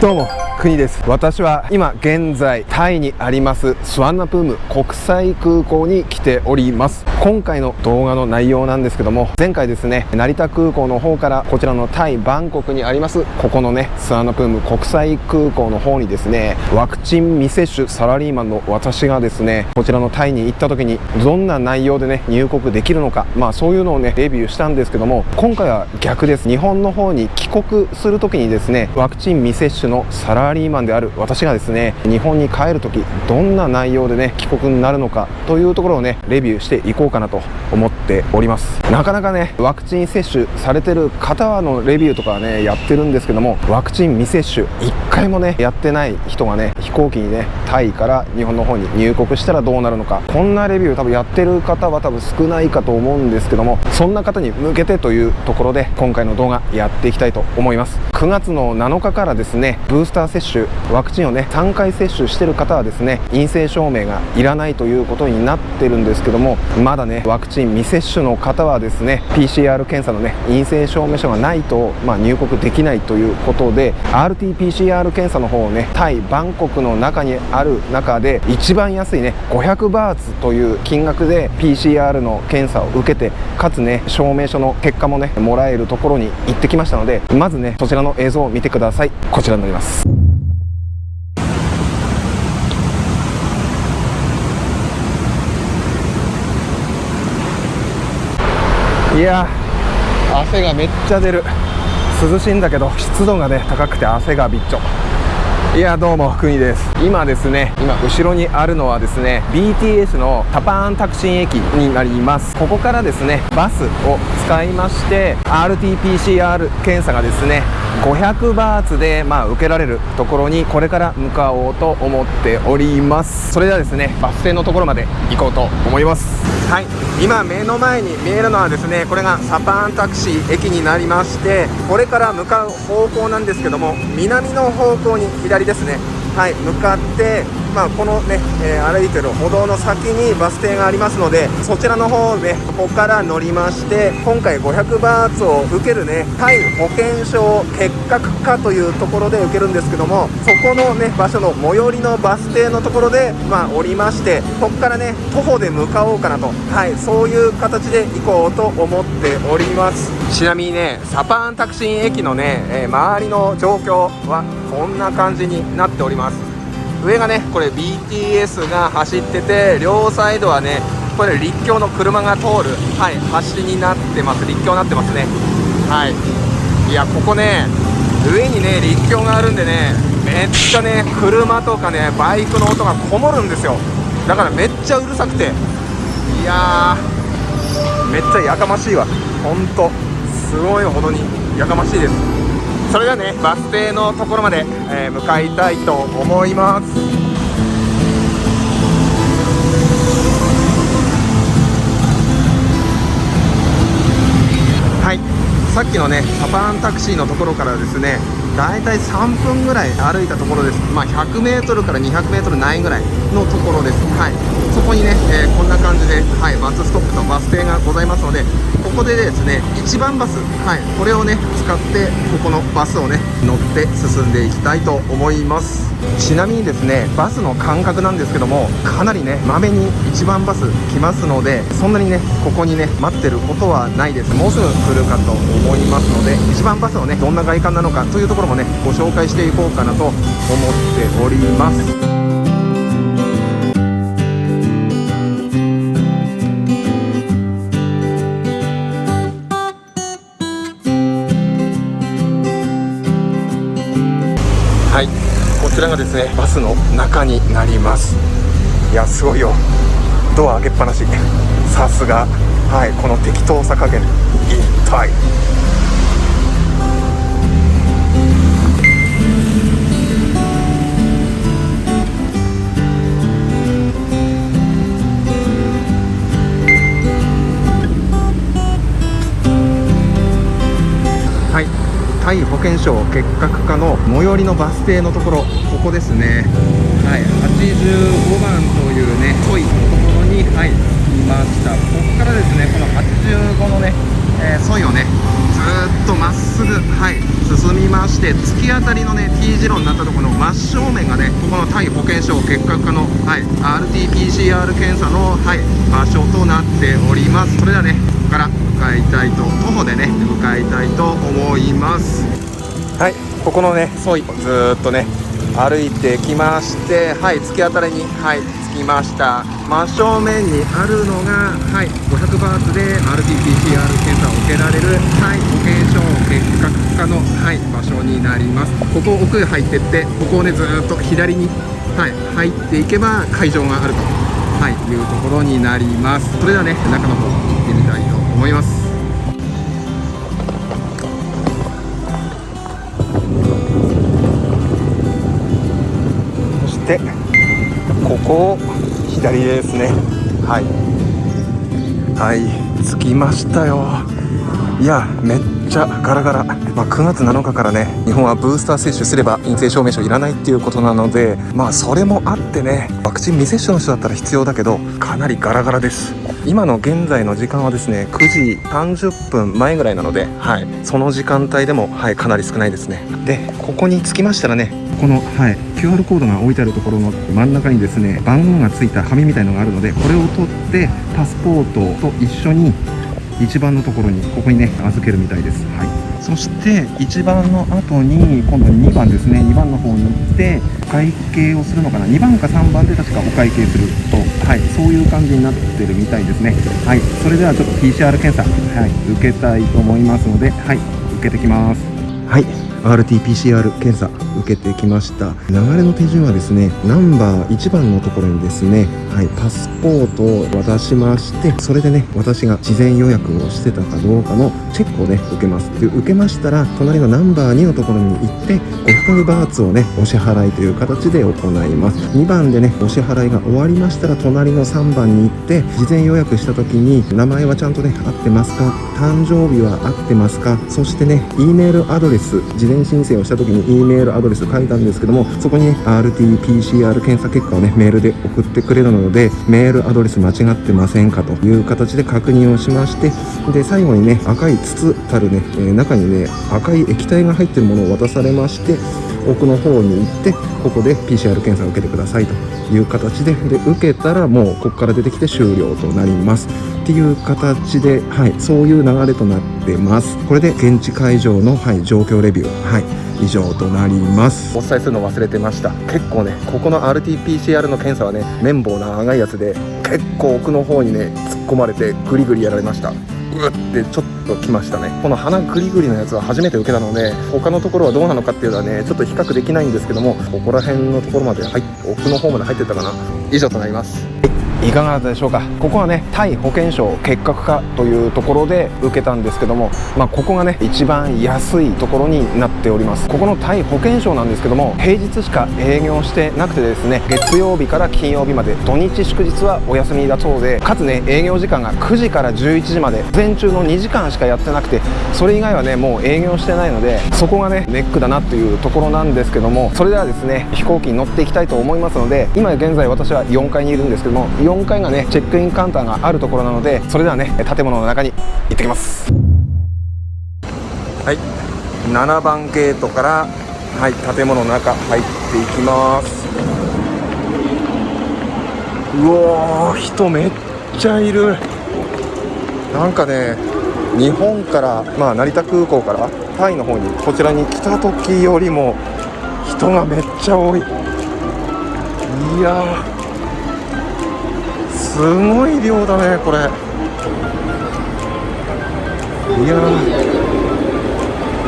どうも国です。私は今現在タイにありますスワンナプーム国際空港に来ております。今回の動画の内容なんですけども前回ですね成田空港の方からこちらのタイバンコクにありますここのねスワンナプーム国際空港の方にですねワクチン未接種サラリーマンの私がですねこちらのタイに行った時にどんな内容でね入国できるのかまあそういうのをねレビューしたんですけども今回は逆です。日本の方に帰国する時にですねワクチン未接種のサラリーマンリーマンである私がですね日本に帰る時どんな内容でね帰国になるのかというところをねレビューしていこうかなと思っております。なかなかねワクチン接種されてる方のレビューとかはねやってるんですけどもワクチン未接種1回もねやってない人がね飛行機にねタイから日本の方に入国したらどうなるのか。こんなレビュー多分やってる方は多分少ないかと思うんですけどもそんな方に向けてというところで今回の動画やっていきたいと思います。9月の7日からですねブースター接種ワクチンをね3回接種してる方はですね陰性証明がいらないということになってるんですけどもまだねワクチン未接種の方はですね PCR 検査のね陰性証明書がないと、まあ、入国できないということで RT-PCR 検査の方をねタイバンコクの中にある中で一番安いね500バーツという金額で PCR の検査を受けてかつね証明書の結果もねもらえるところに行ってきましたのでまずねそちらの映像を見てください。こちらになります。いや汗がめっちゃ出る。涼しいんだけど湿度がね高くて汗がびっちょ。いやどうも国です。今ですね今後ろにあるのはですね BTS のタパーンタクシン駅になります。ここからですねバスを使いまして RT-PCR 検査がですね500バーツでまあ受けられるところにこれから向かおうと思っております。それではですねバス停のところまで行こうと思います。はい。今目の前に見えるのはですねこれがサパーンタクシー駅になりましてこれから向かう方向なんですけども南の方向に左ですね。はい。向かってまあ、このね、えー、歩いてる歩道の先にバス停がありますのでそちらの方ねここから乗りまして今回500バーツを受けるねタイ保険証結核課というところで受けるんですけどもそこのね場所の最寄りのバス停のところでまあ降りましてここからね徒歩で向かおうかなと。はいそういう形で行こうと思っております。ちなみにねサパンタクシー駅のね、えー、周りの状況はこんな感じになっております。上がねこれ BTS が走ってて両サイドはねこれ立教の車が通る、はい、橋になってます。立教になってますね。はい。いやここね上にね立教があるんでねめっちゃね車とかねバイクの音がこもるんですよ。だからめっちゃうるさくて。いやーめっちゃやかましいわ。ほんと。すごいほどにやかましいです。それではねバス停のところまで、えー、向かいたいと思います。はい。さっきのねサパンタクシーのところからですねだいたい3分ぐらい歩いたところです。まあ 100m から 200m ないぐらいのところです。はい。そこにね、えー、こんな感じで、はい、バスストップとバス停がございますのでここでですね1番バス、はい、これをね使ってここのバスをね乗って進んでいきたいと思います。ちなみにですねバスの間隔なんですけどもかなりねまめに1番バス来ますのでそんなにねここにね待ってることはないです。もうすぐ来るかと思いますので1番バスのねどんな外観なのかというところもねご紹介していこうかなと思っております。ちらがですねバスの中になります。いやすごいよ。ドア開けっぱなし。さすが。はいこの適当さ加減一体。タイ保険証結核課の最寄りのバス停のところここですね。はい85番というねソイのところにはい着きました。ここからですねこの85のね、えー、ソイをねずっとまっすぐはい進みまして突き当たりのね T 字路になったところの真正面がねここのタイ保険証結核科の、はい、RT-PCR 検査の、はい、場所となっております。それではねから向かいたいと徒歩でね向かいたいと思います。はいここのね沿いずっとね歩いてきましてはい突き当たりにはい着きました。真正面にあるのがはい500バーツで RT-PCR 検査を受けられるはい保険証結核科のはい場所になります。ここ奥へ入ってってここをねずっと左にはい入っていけば会場があるとはいいうところになります。それではね中の方思います。そしてここを左ですね。はい。はい着きましたよ。いやめっちゃガラガラ、まあ、9月7日からね日本はブースター接種すれば陰性証明書いらないっていうことなのでまあそれもあってねワクチン未接種の人だったら必要だけどかなりガラガラです。今の現在の時間はですね9時30分前ぐらいなので、はい、その時間帯でも、はい、かなり少ないですね。でここに着きましたらねこの、はい、QR コードが置いてあるところの真ん中にですね番号がついた紙みたいのがあるのでこれを取ってパスポートと一緒に一番のところにここにね預けるみたいです、はい、そして1番の後に今度2番ですね。2番の方に行ってお会計をするのかな。2番か3番で確かお会計すると、はい、そういう感じになってるみたいですね。はい。それではちょっと PCR 検査、はい、受けたいと思いますのではい。受けてきます。はい。RT-PCR 検査受けてきました。流れの手順はですねナンバー1番のところにですね、はい、パスポートを渡しましてそれでね私が事前予約をしてたかどうかのチェックをね受けます。で受けましたら隣のナンバー2のところに行って500バーツをねお支払いという形で行います。2番でねお支払いが終わりましたら隣の3番に行って事前予約した時に名前はちゃんとね合ってますか？誕生日は合ってますか？そしてね E メールアドレス事前申請をした時に E メールアドレス書いたんですけどもそこにね RT-PCR 検査結果をねメールで送ってくれるのでメールアドレス間違ってませんかという形で確認をしましてで最後にね赤い筒たるね、えー、中にね赤い液体が入ってるものを渡されまして奥の方に行ってここで PCR 検査を受けてくださいという形でで受けたらもうここから出てきて終了となります。っていう形で、はい、そういう流れとなってます。これで現地会場の、はい、状況レビュー、はい、以上となります。お伝えするの忘れてました。結構ねここの RT-PCR の検査はね綿棒長いやつで結構奥の方にね突っ込まれてグリグリやられました。うってちょっときましたね。この鼻グリグリのやつは初めて受けたので他のところはどうなのかっていうのはねちょっと比較できないんですけどもここら辺のところまで入奥の方まで入ってったかな。以上となります。いかがだったでしょうか？ここはねタイ保険証結核科というところで受けたんですけども、まあ、ここがね一番安いところになっております。ここのタイ保険証なんですけども平日しか営業してなくてですね月曜日から金曜日まで土日祝日はお休みだそうでかつね営業時間が9時から11時まで午前中の2時間しかやってなくてそれ以外はねもう営業してないのでそこがねネックだなというところなんですけどもそれではですね飛行機に乗っていきたいと思いますので今現在私は4階にいるんですけども4階がねチェックインカウンターがあるところなのでそれではね建物の中に行ってきます。はい。7番ゲートからはい建物の中入っていきます。うおー人めっちゃいる。なんかね日本からまあ成田空港からタイの方にこちらに来た時よりも人がめっちゃ多い。いやすごい量だねこれ。いやう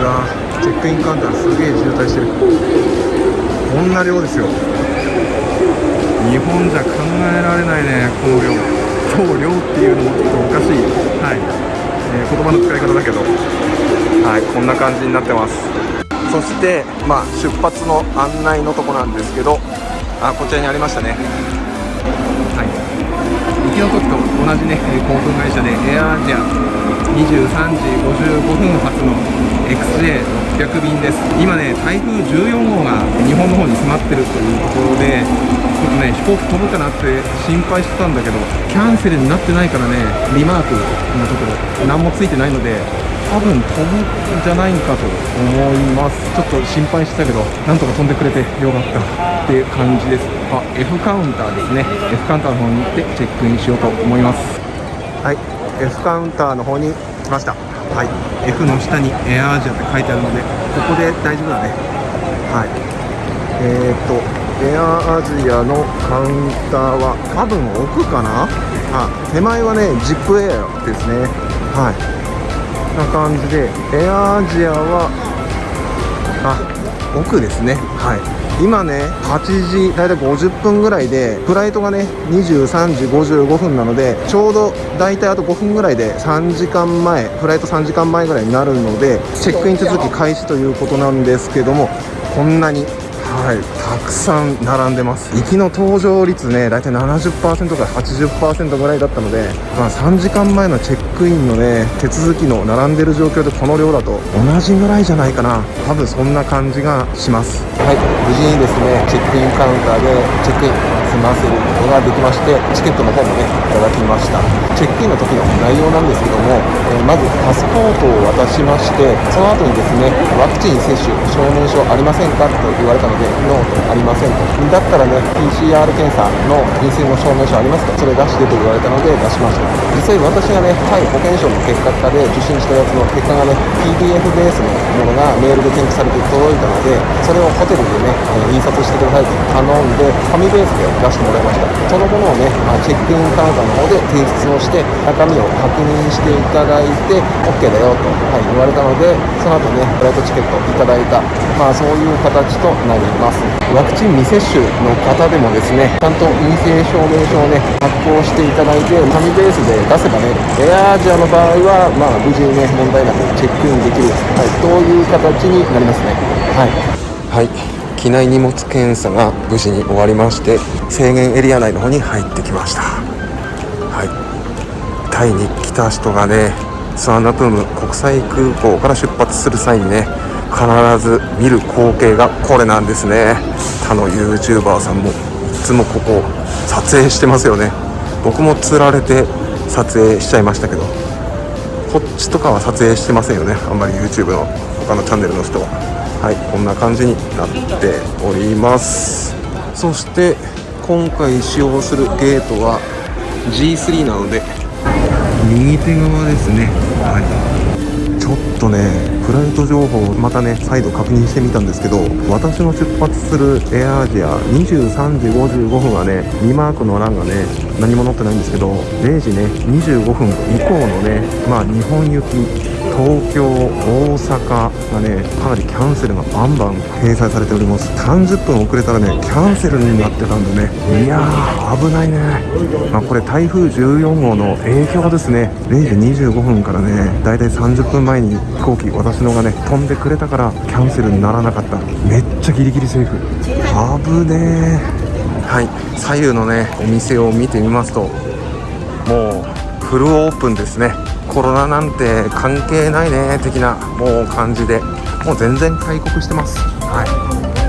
わチェックインカウンターすげえ渋滞してる。こんな量ですよ。日本じゃ考えられないねこの量。そう量っていうのもちょっとおかしい。はい、えー、言葉の使い方だけど。はいこんな感じになってます。そしてまあ出発の案内のとこなんですけどあこちらにありましたね。の時と同じね航空会社でエアアジア23時55分発の XJ600 便です今ね台風14号が日本の方に迫ってるというところでちょっとね飛行機飛ぶかなって心配してたんだけどキャンセルになってないからねリマークのところ何もついてないので多分飛ぶんじゃないかと思いますちょっと心配してたけどなんとか飛んでくれてよかったっていう感じですあ F カウンターですね。F カウンターの方に行ってチェックインしようと思います。はい。F カウンターの方に来ました。はい。F の下にエアアジアって書いてあるのでここで大丈夫だね。はい。えー、っとエアアジアのカウンターは多分奥かな？あ手前はねジップエアですね。はい。な感じでエアアジアはあ奥ですね。はい。今ね8時大体50分ぐらいでフライトがね23時55分なのでちょうど大体あと5分ぐらいで3時間前フライト3時間前ぐらいになるのでチェックイン手続き開始ということなんですけどもこんなにはい。たくさん並んでます。行きの搭乗率ね大体70%から80%ぐらいだったので、まあ、3時間前のチェックインのね手続きの並んでる状況でこの量だと同じぐらいじゃないかな。多分そんな感じがします。はい。無事にですねチェックインカウンターでチェックイン済ませることができましてチケットの方もねいただきました。チェックインの時の内容なんですけども、えー、まずパスポートを渡しましてその後にですねワクチン接種証明書ありませんかと言われたのででノーとありませんと。だったらね PCR 検査の陰性の証明書ありますかそれ出してと言われたので出しました。実際私がねタイ保健省の結果で受診したやつの結果がね PDF ベースのものがメールで添付されて届いたのでそれをホテルでね、え印刷してくださいと頼んで紙ベースで出してもらいました。そのものをね、まあ、チェックインカウンターの方で提出をして中身を確認していただいて OK だよと、はい、言われたのでその後ねフライトチケットいただいた。まあそういう形となります。ます。ワクチン未接種の方でもですねちゃんと陰性証明書をね発行していただいて紙ベースで出せばねエアアジアの場合はまあ無事にね問題なくチェックインできる、はい、という形になりますね。はい、はい。機内荷物検査が無事に終わりまして制限エリア内の方に入ってきました。はい。タイに来た人がねスワンナプーム国際空港から出発する際にね必ず見る光景がこれなんですね。他の YouTuber さんもいつもここ撮影してますよね。僕も釣られて撮影しちゃいましたけどこっちとかは撮影してませんよね。あんまり YouTube の他のチャンネルの人は。はいこんな感じになっております。そして今回使用するゲートは G3 なので。右手側ですね。はい。ょっとねフライト情報をまたね再度確認してみたんですけど私の出発するエアアジア23時55分はね2マークの欄がね何も載ってないんですけど0時ね25分以降のねまあ日本行き東京、大阪がねかなりキャンセルがバンバン掲載されております。30分遅れたらねキャンセルになってたんでね。いやー危ないね、まあ、これ台風14号の影響ですね。0時25分からねだいたい30分前に飛行機私のがね飛んでくれたからキャンセルにならなかった。めっちゃギリギリセーフ。危ねー。はい。左右のねお店を見てみますともうフルオープンですね。コロナなんて関係ないね的なもう感じでもう全然開国してます。はい。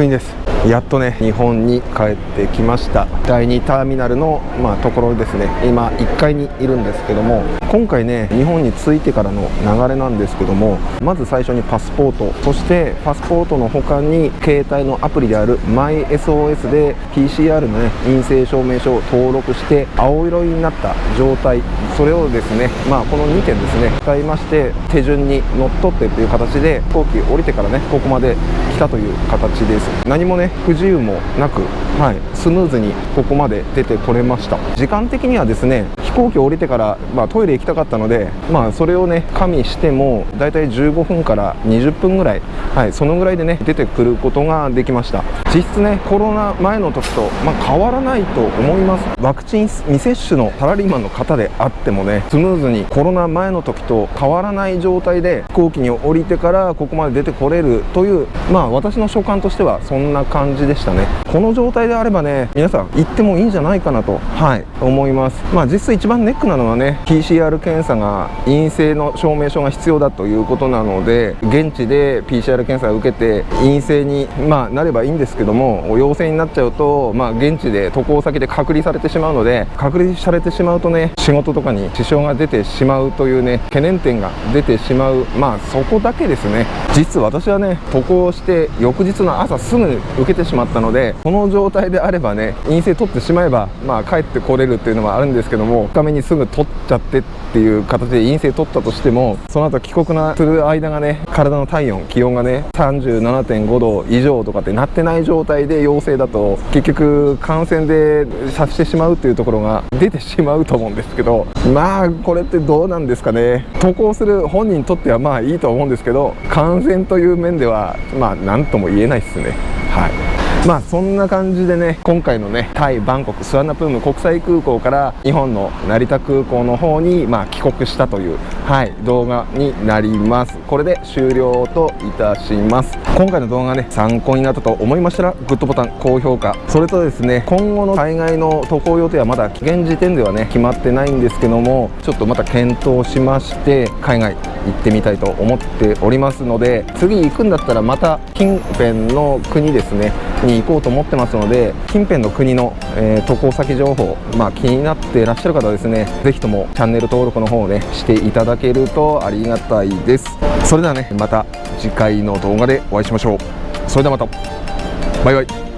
国です。やっとね日本に帰ってきました。第2ターミナルの、まあ、ところですね。今1階にいるんですけども。今回ね日本に着いてからの流れなんですけどもまず最初にパスポート。そしてパスポートの他に携帯のアプリである MySOS で PCR のね陰性証明書を登録して青色になった状態。それをですねまあこの2点ですね使いまして手順にのっとってという形で飛行機降りてからねここまで来たという形です。何もね不自由もなく、はい、スムーズにここまで出てこれました。時間的にはですね飛行機降りてから、まあ、トイレきたかったので、まあ、それをね加味してもだいたい15分から20分ぐらい、はい、そのぐらいでね出てくることができました。実質ねコロナ前の時と、まあ、変わらないと思います。ワクチン未接種のサラリーマンの方であってもねスムーズにコロナ前の時と変わらない状態で飛行機に降りてからここまで出てこれるというまあ私の所感としてはそんな感じでしたね。この状態であればね皆さん行ってもいいんじゃないかなとはい思います。まあ実質一番ネックなのはね PCR 検査が陰性の証明書が必要だということなので現地で PCR 検査を受けて陰性に、まあ、なればいいんですけども陽性になっちゃうと、まあ、現地で渡航先で隔離されてしまうので隔離されてしまうとね仕事とかに支障が出てしまうというね懸念点が出てしまう。まあそこだけですね。実は私はね渡航して翌日の朝すぐ受けてしまったのでこの状態であればね陰性取ってしまえばまあ帰ってこれるっていうのもあるんですけども2日目にすぐ取っちゃってっていう形で陰性取ったとしてもその後帰国なする間がね体の体温気温がね37.5度以上とかってなってない状態で陽性だと結局感染でさしてしまうっていうところが出てしまうと思うんですけどまあこれってどうなんですかね。渡航する本人にとってはまあいいと思うんですけど感染という面ではまあ何とも言えないですね。はい。まあそんな感じでね今回のねタイバンコクスワナプーム国際空港から日本の成田空港の方にまあ帰国したというはい動画になります。これで終了といたします。今回の動画ね参考になったと思いましたらグッドボタン高評価。それとですね今後の海外の渡航予定はまだ現時点ではね決まってないんですけどもちょっとまた検討しまして海外行ってみたいと思っておりますので次行くんだったらまた近辺の国ですねに行こうと思ってますので近辺の国の、えー、渡航先情報、まあ、気になっていらっしゃる方はですね是非ともチャンネル登録の方をねしていただけるとありがたいです。それではねまた次回の動画でお会いしましょう。それではまた。バイバイ。